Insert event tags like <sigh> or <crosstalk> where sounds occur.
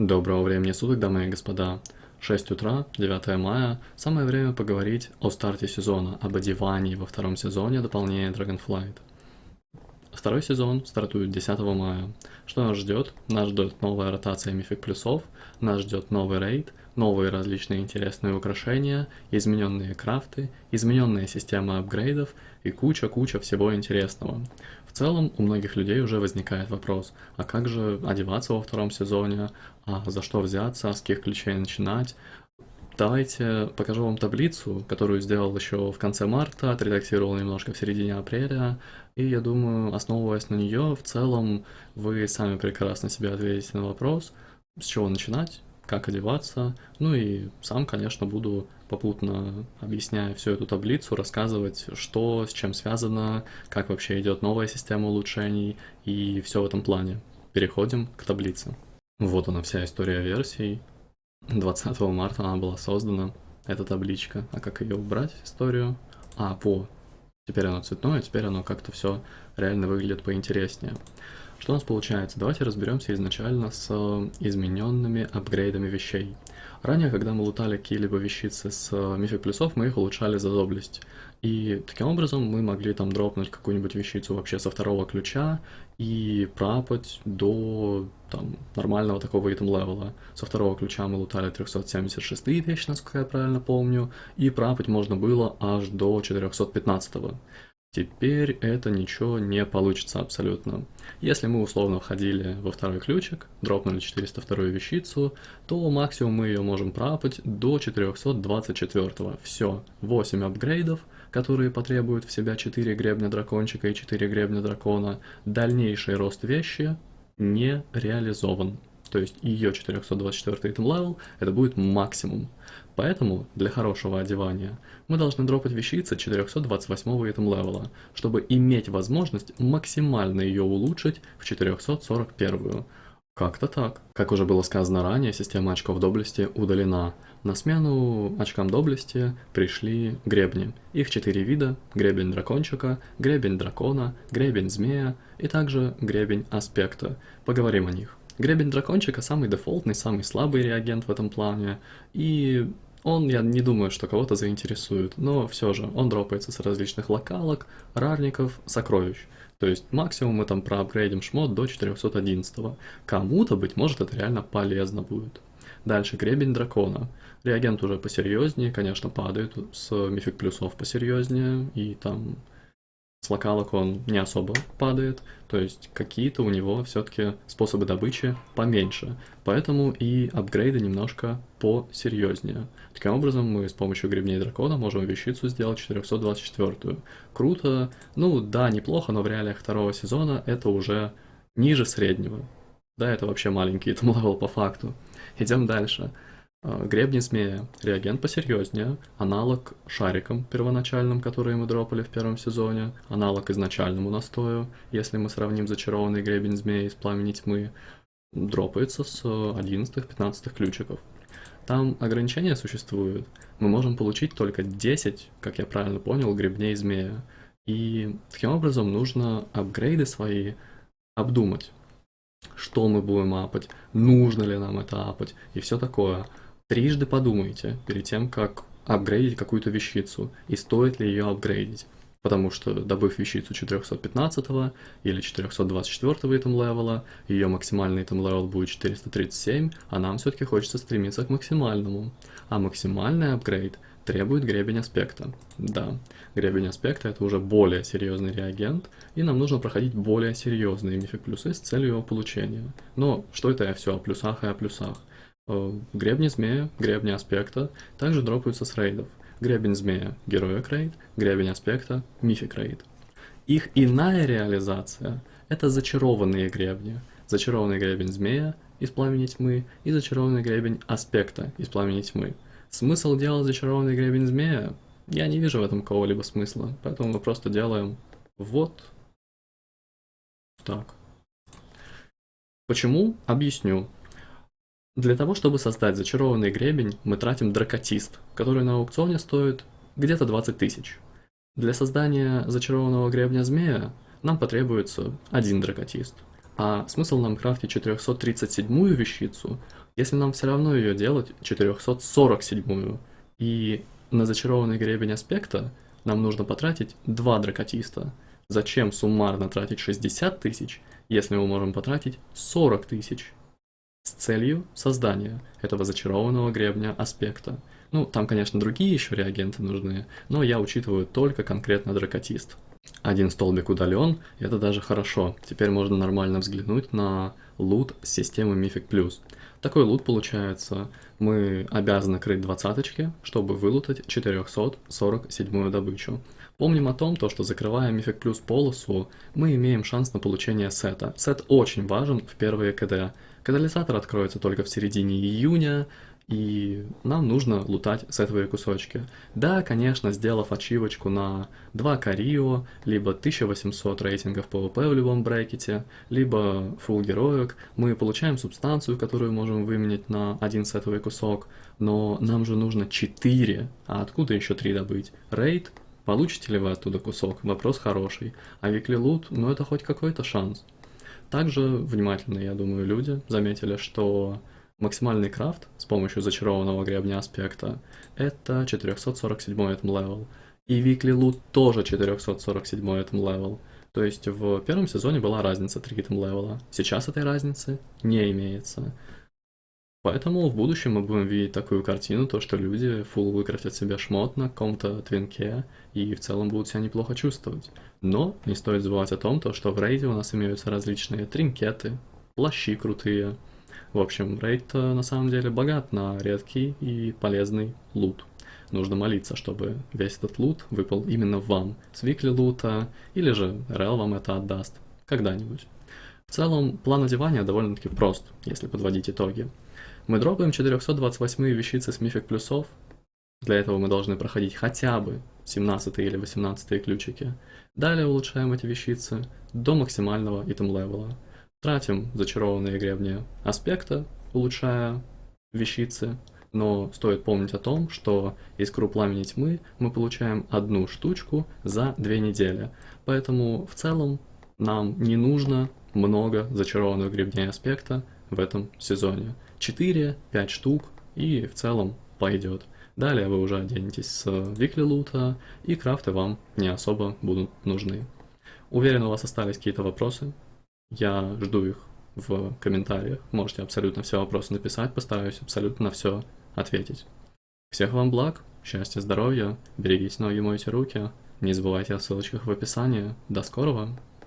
Доброго времени суток, дамы и господа. 6 утра, 9 мая, самое время поговорить о старте сезона, об одевании во втором сезоне дополнения Dragonflight. Второй сезон стартует 10 мая. Что нас ждет? Нас ждет новая ротация мифик плюсов, нас ждет новый рейд, новые различные интересные украшения, измененные крафты, измененная система апгрейдов и куча-куча всего интересного. В целом у многих людей уже возникает вопрос, а как же одеваться во втором сезоне, а за что взяться, с каких ключей начинать, Давайте покажу вам таблицу, которую сделал еще в конце марта, отредактировал немножко в середине апреля, и я думаю, основываясь на нее, в целом вы сами прекрасно себе ответите на вопрос, с чего начинать, как одеваться, ну и сам, конечно, буду попутно, объясняя всю эту таблицу, рассказывать, что с чем связано, как вообще идет новая система улучшений и все в этом плане. Переходим к таблице. Вот она вся история версий. 20 марта она была создана, эта табличка. А как ее убрать, историю? А, по. Теперь оно цветное, теперь оно как-то все реально выглядит поинтереснее. Что у нас получается? Давайте разберемся изначально с измененными апгрейдами вещей. Ранее, когда мы лутали какие-либо вещицы с мифик плюсов, мы их улучшали за доблесть. И таким образом мы могли там дропнуть какую-нибудь вещицу вообще со второго ключа и пропать до там, нормального такого итем левела. Со второго ключа мы лутали 376 вещи, насколько я правильно помню, и пропать можно было аж до 415. -го. Теперь это ничего не получится абсолютно. Если мы условно входили во второй ключик, дропнули 402 вещицу, то максимум мы ее можем пропать до 424. Все, 8 апгрейдов, которые потребуют в себя 4 гребня дракончика и 4 гребня дракона. Дальнейший рост вещи не реализован. То есть ее 424 item level это будет максимум. Поэтому для хорошего одевания мы должны дропать вещицы 428 этом левела, чтобы иметь возможность максимально ее улучшить в 441. Как-то так. Как уже было сказано ранее, система очков доблести удалена. На смену очкам доблести пришли гребни. Их четыре вида – гребень дракончика, гребень дракона, гребень змея и также гребень аспекта. Поговорим о них. Гребень дракончика самый дефолтный, самый слабый реагент в этом плане, и он, я не думаю, что кого-то заинтересует, но все же он дропается с различных локалок, рарников, сокровищ. То есть максимум мы там проапгрейдим шмот до 411. Кому-то, быть может, это реально полезно будет. Дальше гребень дракона. Реагент уже посерьезнее, конечно, падает с мифик плюсов посерьезнее, и там с локалок он не особо падает, то есть какие-то у него все-таки способы добычи поменьше, поэтому и апгрейды немножко посерьезнее. Таким образом, мы с помощью гребней дракона можем вещицу сделать 424. Круто, ну да, неплохо, но в реалиях второго сезона это уже ниже среднего. Да, это вообще маленький <laughs> там level по факту. Идем дальше. А, гребни змея. Реагент посерьезнее. Аналог шарикам первоначальным, которые мы дропали в первом сезоне. Аналог изначальному настою, если мы сравним зачарованный гребень змеи из пламени тьмы. Дропается с 11-15 ключиков. Там ограничения существуют. Мы можем получить только 10, как я правильно понял, гребней змея. И таким образом нужно апгрейды свои обдумать. Что мы будем апать, нужно ли нам это апать и все такое трижды подумайте перед тем, как апгрейдить какую-то вещицу и стоит ли ее апгрейдить. Потому что, добыв вещицу 415 или 424 item level а, ее максимальный item level будет 437, а нам все-таки хочется стремиться к максимальному. А максимальный апгрейд требует гребень аспекта. Да, гребень аспекта это уже более серьезный реагент, и нам нужно проходить более серьезные мифик плюсы с целью его получения. Но что это я все о плюсах и о плюсах? Э, гребни змея, гребни аспекта также дропаются с рейдов. Гребень змея – героик рейд, гребень аспекта – мифик рейд. Их иная реализация – это зачарованные гребни. Зачарованный гребень змея из пламени тьмы и зачарованный гребень аспекта из пламени тьмы. Смысл делать зачарованный гребень змея? Я не вижу в этом какого-либо смысла, поэтому мы просто делаем вот так. Почему? Объясню. Для того, чтобы создать зачарованный гребень, мы тратим дракотист, который на аукционе стоит где-то 20 тысяч. Для создания зачарованного гребня змея нам потребуется один дракотист. А смысл нам крафтить 437-ю вещицу, Если нам все равно ее делать 447 и на зачарованный гребень аспекта нам нужно потратить 2 дракотиста, зачем суммарно тратить 60 тысяч, если мы можем потратить 40 тысяч? С целью создания этого зачарованного гребня аспекта. Ну, там, конечно, другие еще реагенты нужны, но я учитываю только конкретно дракотист. Один столбик удален, это даже хорошо. Теперь можно нормально взглянуть на лут системы Mythic. Такой лут получается, мы обязаны крыть двадцаточки, чтобы вылутать 447 добычу. Помним о том, то, что закрывая Mythic Plus полосу, мы имеем шанс на получение сета. Сет очень важен в первые КД. Катализатор откроется только в середине июня, и нам нужно лутать сетовые кусочки. Да, конечно, сделав ачивочку на 2 Карио, либо 1800 рейтингов PvP в любом брекете, либо фул героек, мы получаем субстанцию, которую можем выменять на один сетовый кусок, но нам же нужно 4, а откуда еще 3 добыть? Рейд? Получите ли вы оттуда кусок? Вопрос хороший. А викли лут, ну это хоть какой-то шанс. Также внимательные, я думаю, люди заметили, что Максимальный крафт с помощью зачарованного гребня аспекта это 447 item level. И weekly loot тоже 447 item level. То есть в первом сезоне была разница 3 item level а. Сейчас этой разницы не имеется. Поэтому в будущем мы будем видеть такую картину, то что люди full выкрафтят себе шмот на каком-то твинке и в целом будут себя неплохо чувствовать. Но не стоит забывать о том, то, что в рейде у нас имеются различные тринкеты, плащи крутые, в общем, рейд на самом деле богат на редкий и полезный лут. Нужно молиться, чтобы весь этот лут выпал именно вам с викли лута, или же РЛ вам это отдаст когда-нибудь. В целом, план одевания довольно-таки прост, если подводить итоги. Мы дропаем 428 вещицы с мифик плюсов. Для этого мы должны проходить хотя бы 17 или 18 ключики. Далее улучшаем эти вещицы до максимального итем левела. Тратим зачарованные гребни аспекта, улучшая вещицы, но стоит помнить о том, что искру пламени тьмы мы получаем одну штучку за две недели. Поэтому в целом нам не нужно много зачарованных гребней аспекта в этом сезоне. 4-5 штук и в целом пойдет. Далее вы уже оденетесь с Викли Лута, и крафты вам не особо будут нужны. Уверен, у вас остались какие-то вопросы. Я жду их в комментариях. Можете абсолютно все вопросы написать, постараюсь абсолютно на все ответить. Всех вам благ, счастья, здоровья, берегите ноги, мойте руки. Не забывайте о ссылочках в описании. До скорого!